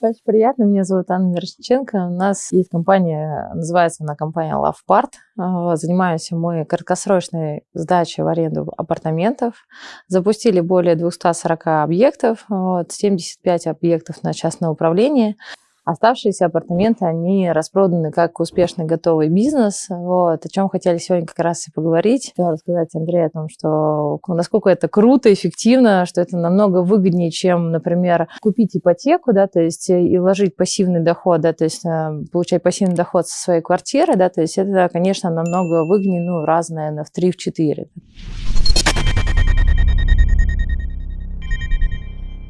Очень приятно. Меня зовут Анна Мирошниченко. У нас есть компания, называется она компания LovePart. А, занимаемся мы краткосрочной сдачей в аренду апартаментов. Запустили более 240 объектов, вот, 75 объектов на частное управление. Оставшиеся апартаменты, они распроданы как успешный готовый бизнес. Вот, о чем хотели сегодня как раз и поговорить. Хотела рассказать Андрею о том, что насколько это круто, эффективно, что это намного выгоднее, чем, например, купить ипотеку, да, то есть э, и вложить пассивный доход, да, то есть э, получать пассивный доход со своей квартиры, да, то есть это, конечно, намного выгоднее, ну, разное, в 3-4.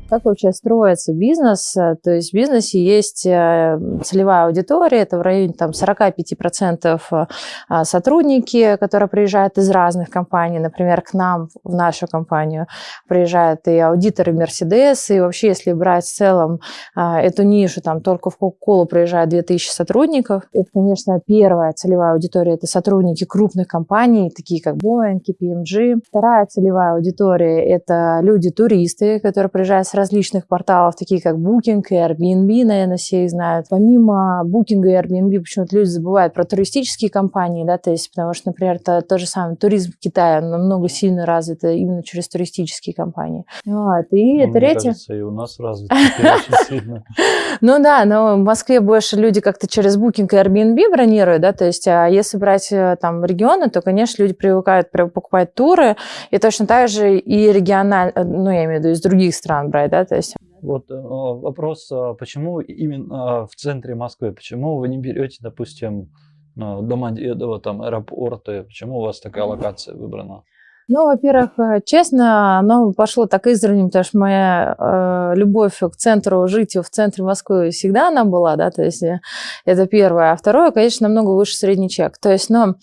Как вообще строится бизнес? То есть в бизнесе есть э, целевая аудитория, это в районе там, 45% э, сотрудники, которые приезжают из разных компаний. Например, к нам, в нашу компанию, приезжают и аудиторы Mercedes, и вообще, если брать в целом э, эту нишу, там только в Coca-Cola приезжает 2000 сотрудников. Это, конечно, первая целевая аудитория, это сотрудники крупных компаний, такие как Boeing, KPMG. Вторая целевая аудитория – это люди-туристы, которые приезжают с различных порталов, такие как Booking и Airbnb, наверное, все их знают. Помимо Booking и Airbnb, почему-то люди забывают про туристические компании, да, то есть, потому что, например, это то же самое, туризм в Китае намного сильно развит именно через туристические компании. Вот. И ну, третье... кажется, и у нас развит сильно. Ну да, но в Москве больше люди как-то через Booking и Airbnb бронируют, да, то есть, а если брать э, там регионы, то, конечно, люди привыкают покупать туры, и точно так же и регионально, э, ну, я имею в виду, из других стран брать, да, то есть... Вот э, вопрос, а почему именно в центре Москвы, почему вы не берете, допустим, Домодедово, там, аэропорты, почему у вас такая локация выбрана? Ну, во-первых, э, честно, оно пошло так издревле, потому что моя э, любовь к центру, жить в центре Москвы всегда она была, да, то есть э, это первое. А второе, конечно, намного выше средний чек. То есть, ну,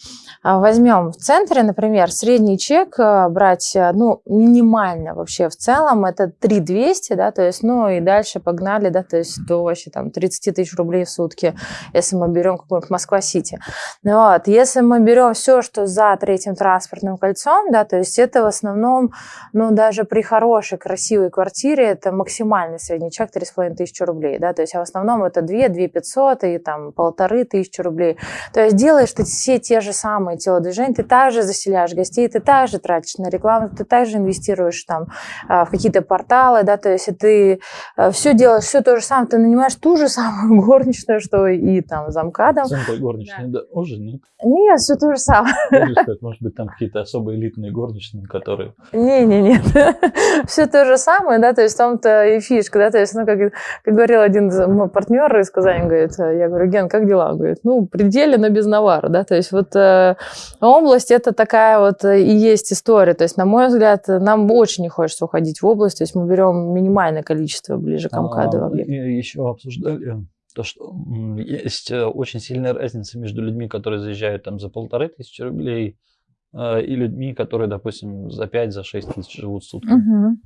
а, возьмем в центре, например, средний чек э, брать, ну, минимально вообще в целом, это 3200, да, то есть, ну, и дальше погнали, да, то есть до вообще там 30 тысяч рублей в сутки, если мы берем какую-нибудь Москва-Сити. Вот, если мы берем все, что за третьим транспортным кольцом, да, то то есть это в основном, ну, даже при хорошей, красивой квартире, это максимальный средний чек 3,5 тысячи рублей, да, то есть а в основном это 2, 2 500 и там полторы тысячи рублей. То есть делаешь ты все те же самые телодвижения, ты также заселяешь гостей, ты также тратишь на рекламу, ты также инвестируешь там а, в какие-то порталы, да, то есть ты а, все делаешь, все то же самое, ты нанимаешь ту же самую горничную, что и там замкадом. Замкой горничная, да. да, уже нет? Нет, все то же самое. Может быть, там какие-то особые элитные горничные горничные, которые... Не-не-не, все то же самое, да, то есть в том-то и фишка, да, то есть, ну, как, как говорил один мой партнер из Казани, говорит, я говорю, Ген, как дела? Он говорит, ну, пределе, но без навара, да, то есть вот э, область это такая вот и есть история, то есть, на мой взгляд, нам очень не хочется уходить в область, то есть мы берем минимальное количество ближе к МКАДу. А, еще обсуждали то, что есть э, очень сильная разница между людьми, которые заезжают там за полторы тысячи рублей Э, и людьми, которые, допустим, за 5-6 за тысяч живут в сутки. Угу.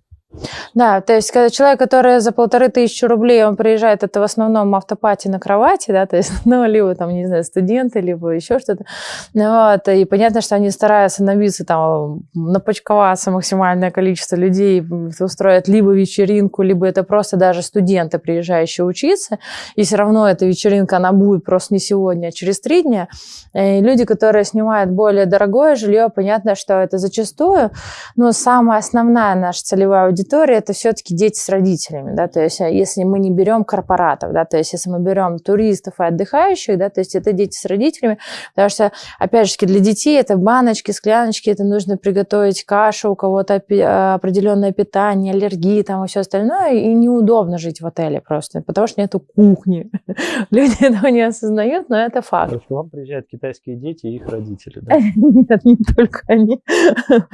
Да, то есть когда человек, который за полторы тысячи рублей, он приезжает, это в основном автопати на кровати, да, то есть, ну, либо там, не знаю, студенты, либо еще что-то. Вот, и понятно, что они стараются набиться там, напочковаться максимальное количество людей, устроят либо вечеринку, либо это просто даже студенты, приезжающие учиться, и все равно эта вечеринка, она будет просто не сегодня, а через три дня. И люди, которые снимают более дорогое жилье, понятно, что это зачастую, но самая основная наша целевая аудитория аудитория это все-таки дети с родителями, да, то есть а если мы не берем корпоратов, да, то есть если мы берем туристов и отдыхающих, да, то есть это дети с родителями, потому что, опять же, для детей это баночки, скляночки, это нужно приготовить кашу, у кого-то а, определенное питание, аллергии там и все остальное, и неудобно жить в отеле просто, потому что нету кухни. Люди этого не осознают, но это факт. Потому что вам приезжают китайские дети и их родители, да? Нет, не только они.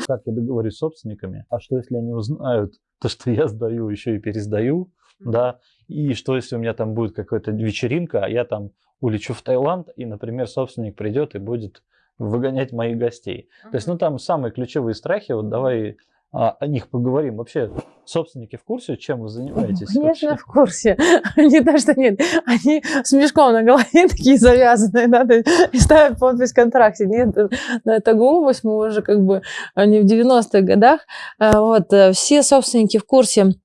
Как я договорюсь с собственниками, а что если они узнают, то, что я сдаю, еще и пересдаю, mm-hmm. да, и что если у меня там будет какая-то вечеринка, а я там улечу в Таиланд, и, например, собственник придет и будет выгонять моих гостей. Mm-hmm. То есть, ну, там самые ключевые страхи, вот давай а, о них поговорим. Вообще, собственники в курсе, чем вы занимаетесь? Конечно, вообще? в курсе. То, что нет. Они с мешком на голове такие завязанные, да, и ставят подпись в контракте. Нет, это глупость, мы уже как бы не в 90-х годах. А, вот, э, все собственники в курсе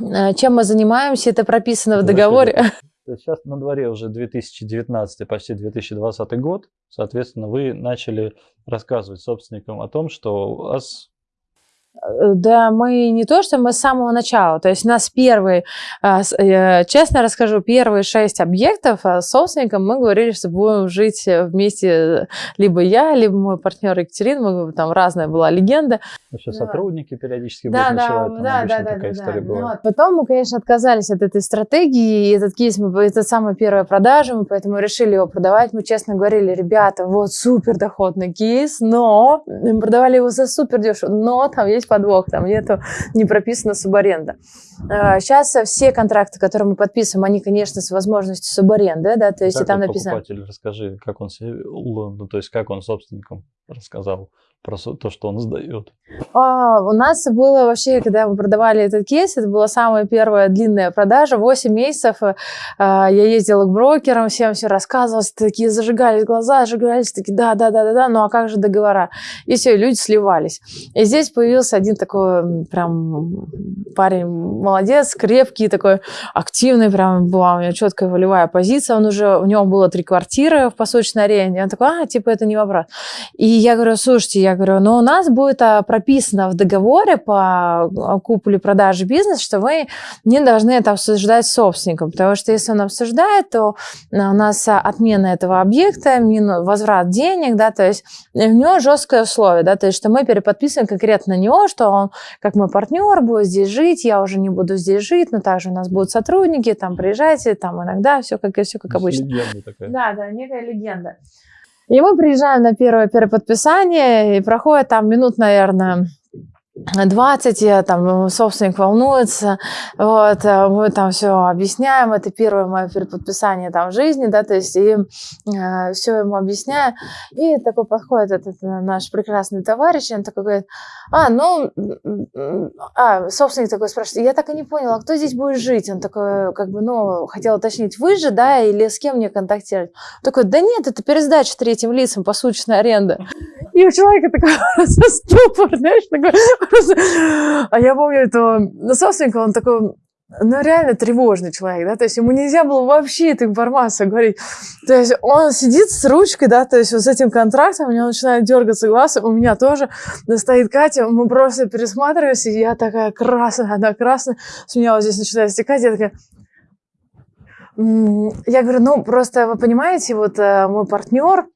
Э, чем мы занимаемся, это прописано в договоре. Сейчас на дворе уже 2019, почти 2020 год. Соответственно, вы начали рассказывать собственникам о том, что у вас да, мы не то, что мы с самого начала. То есть у нас первый, а, честно расскажу, первые шесть объектов а, с собственником мы говорили, что будем жить вместе либо я, либо мой партнер Екатерина. Мы, там разная была легенда. Еще да. сотрудники периодически да, будут да, ночевать. Да, да, да, да, да. Ну, вот. Потом мы, конечно, отказались от этой стратегии. И этот кейс, мы, это самая первая продажа, мы поэтому решили его продавать. Мы честно говорили, ребята, вот супер доходный кейс, но мы продавали его за супер дешево, но там есть подвох, там нету, не прописана субаренда. Сейчас а, все контракты, которые мы подписываем, они, конечно, с возможностью субаренды, да, то есть как там написано... покупатель, расскажи, как он ну, то есть как он собственником рассказал про то, что он сдает? А, у нас было вообще, когда мы продавали этот кейс, это была самая первая длинная продажа, 8 месяцев. А, я ездила к брокерам, всем все рассказывала, такие зажигались глаза, зажигались, такие, да, да, да, да, да, ну а как же договора? И все, люди сливались. И здесь появился один такой прям парень молодец, крепкий, такой активный, прям была у него четкая волевая позиция, он уже, у него было три квартиры в посочной арене, он такой, а, типа, это не вопрос. И я говорю, слушайте, я говорю, но у нас будет а, прописано в договоре по купле продаже бизнеса, что вы не должны это обсуждать с собственником, потому что если он обсуждает, то у нас отмена этого объекта, возврат денег, да, то есть у него жесткое условие, да, то есть что мы переподписываем конкретно на него, что он, как мой партнер, будет здесь жить, я уже не буду здесь жить, но также у нас будут сотрудники, там приезжайте, там иногда все как, все как обычно. Легенда такая. Да, да, некая легенда. И мы приезжаем на первое переподписание, и проходит там минут, наверное, 20, там собственник волнуется, вот, э, мы там все объясняем, это первое мое переподписание там в жизни, да, то есть и э, все ему объясняю, и такой подходит этот э, наш прекрасный товарищ, и он такой говорит, а, ну, а, собственник такой спрашивает, я так и не понял, а кто здесь будет жить? Он такой, как бы, ну, хотел уточнить, вы же, да, или с кем мне контактировать? Он такой, да нет, это пересдача третьим лицам, посуточная аренда. И у человека такой ступор, знаешь, такой А я помню этого собственника, он такой, ну, реально тревожный человек, да, то есть ему нельзя было вообще эту информацию говорить. То есть он сидит с ручкой, да, то есть вот с этим контрактом, у него начинает дергаться глаз, у меня тоже стоит Катя, мы просто пересматриваемся, и я такая красная, она красная, с меня вот здесь начинает стекать, я такая, я говорю, ну, просто вы понимаете, вот э, мой партнер,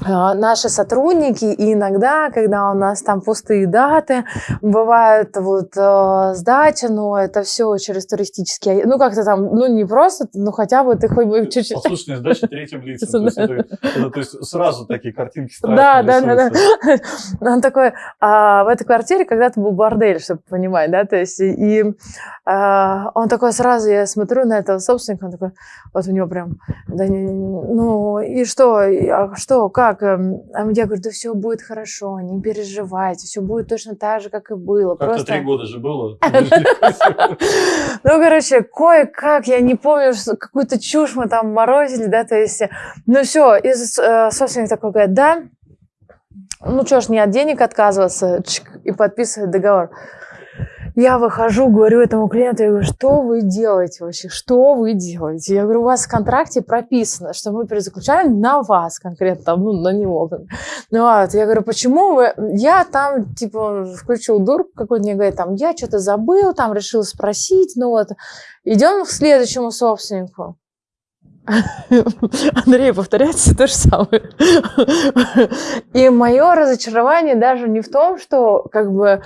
наши сотрудники, и иногда, когда у нас там пустые даты, бывает вот э, сдача, но это все через туристические, ну как-то там, ну не просто, ну хотя бы ты хоть бы чуть-чуть... Послушная сдача третьим лицам, то есть, это, это, то есть сразу такие картинки Да, да, да, да. Он такой, а в этой квартире когда-то был бордель, чтобы понимать, да, то есть и а, он такой сразу, я смотрю на этого собственника, он такой, вот у него прям, да, не, ну и что, а что, как? Как? Эм, а я говорю, да все будет хорошо, не переживайте, все будет точно так же, как и было. Как-то Просто... три года же было. Ну, короче, кое-как, я не помню, какую-то чушь мы там морозили, да, то есть, ну все, и э, собственник такой говорит, да, ну что ж, не от денег отказываться, и подписывает договор. Я выхожу, говорю этому клиенту, я говорю, что вы делаете вообще, что вы делаете? Я говорю, у вас в контракте прописано, что мы перезаключаем на вас конкретно, ну, на него. Ну, вот, я говорю, почему вы... Я там, типа, включил дур какой-то, мне говорит, там, я что-то забыл, там, решил спросить, ну, вот. Идем к следующему собственнику. Андрей, повторяется то же самое. И мое разочарование даже не в том, что как бы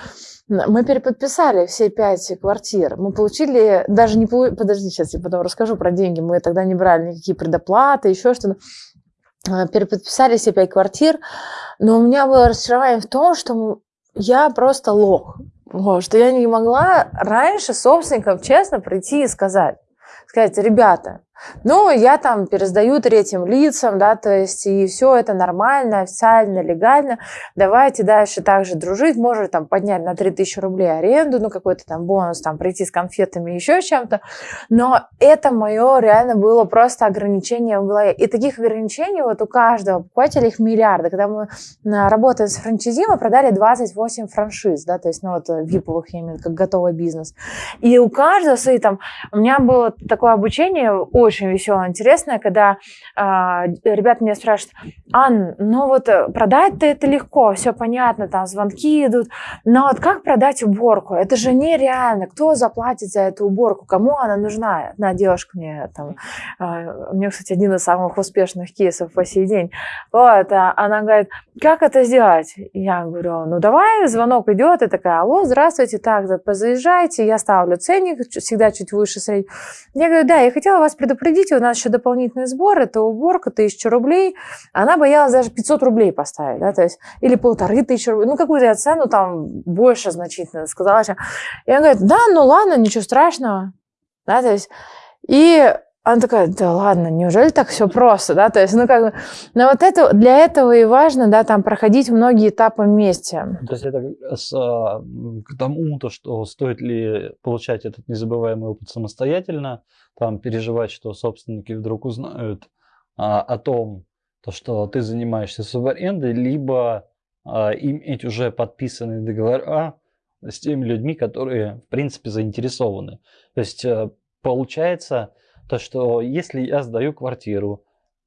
мы переподписали все пять квартир. Мы получили, даже не подожди, сейчас я потом расскажу про деньги. Мы тогда не брали никакие предоплаты, еще что-то. Э, переподписали все пять квартир, но у меня было разочарование в том, что я просто лох. Вот, что я не могла раньше собственникам честно прийти и сказать, сказать, ребята, Ну, я там пересдаю третьим лицам, да, то есть и все это нормально, официально, легально. Давайте дальше также дружить, может там поднять на 3000 рублей аренду, ну, какой-то там бонус, там прийти с конфетами, еще чем-то. Но это мое реально было просто ограничение в голове. И таких ограничений вот у каждого покупателя их миллиарды. Когда мы работаем с франчайзи, мы продали 28 франшиз, да, то есть, ну, вот виповых, я имею в виду, как готовый бизнес. И у каждого свои там... У меня было такое обучение очень веселое, интересное, когда э, ребята меня спрашивают, Ан, ну вот э, продать-то это легко, все понятно, там звонки идут, но вот как продать уборку? Это же нереально. Кто заплатит за эту уборку? Кому она нужна? Одна девушка мне там... Э, у нее, кстати, один из самых успешных кейсов по сей день. Вот, а она говорит, как это сделать? Я говорю, ну давай, звонок идет, и такая, алло, здравствуйте, так, заезжайте, я ставлю ценник, всегда чуть выше среднего. Я говорю, да, я хотела вас предупредить, у нас еще дополнительный сбор, это уборка, тысяча рублей. Она боялась даже 500 рублей поставить, да, то есть, или полторы тысячи рублей, ну, какую-то я цену там больше значительно сказала. Я говорю, да, ну ладно, ничего страшного, да, то есть, и она такая, да ладно, неужели так все просто, да, то есть, ну, как бы, но вот это, для этого и важно, да, там, проходить многие этапы вместе. То есть это с, а, к тому, то, что стоит ли получать этот незабываемый опыт самостоятельно, там, переживать, что собственники вдруг узнают а, о том, то, что ты занимаешься субарендой, либо а, иметь уже подписанные договора с теми людьми, которые, в принципе, заинтересованы. То есть, э, получается, то что если я сдаю квартиру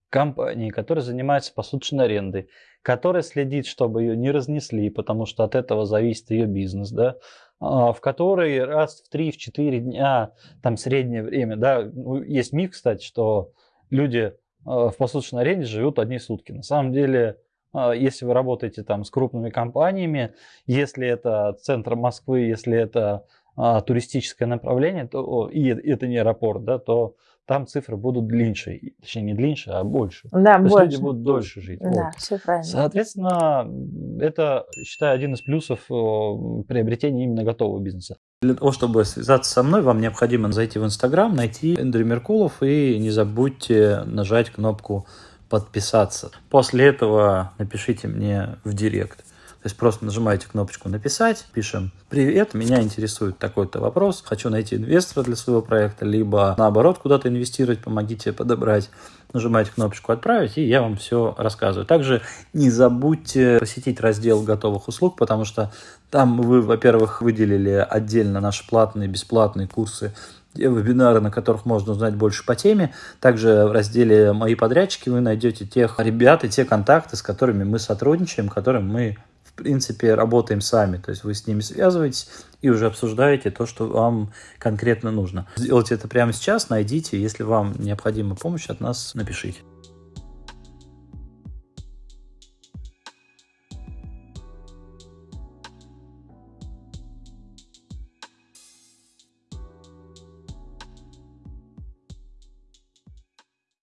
компании, которая занимается посуточной арендой, которая следит, чтобы ее не разнесли, потому что от этого зависит ее бизнес, да, а, в которой раз в 3-4 дня, там среднее время, да, ну, есть миф, кстати, что люди а, в посуточной аренде живут одни сутки. На самом деле, а, если вы работаете там с крупными компаниями, если это центр Москвы, если это а, туристическое направление, то, и это не аэропорт, да, то там цифры будут длиннее, точнее не длиннее, а больше. Да, то больше. люди будут дольше жить. Да, вот. все правильно. Соответственно, это, считаю, один из плюсов приобретения именно готового бизнеса. Для того, чтобы связаться со мной, вам необходимо зайти в Инстаграм, найти Эндрю Меркулов и не забудьте нажать кнопку подписаться. После этого напишите мне в директ. То есть просто нажимаете кнопочку «Написать», пишем «Привет, меня интересует такой-то вопрос, хочу найти инвестора для своего проекта», либо наоборот куда-то инвестировать, помогите подобрать. Нажимаете кнопочку «Отправить», и я вам все рассказываю. Также не забудьте посетить раздел готовых услуг, потому что там вы, во-первых, выделили отдельно наши платные, бесплатные курсы вебинары, на которых можно узнать больше по теме. Также в разделе «Мои подрядчики» вы найдете тех ребят и те контакты, с которыми мы сотрудничаем, которым мы принципе, работаем сами. То есть вы с ними связываетесь и уже обсуждаете то, что вам конкретно нужно. Сделайте это прямо сейчас, найдите. Если вам необходима помощь от нас, напишите.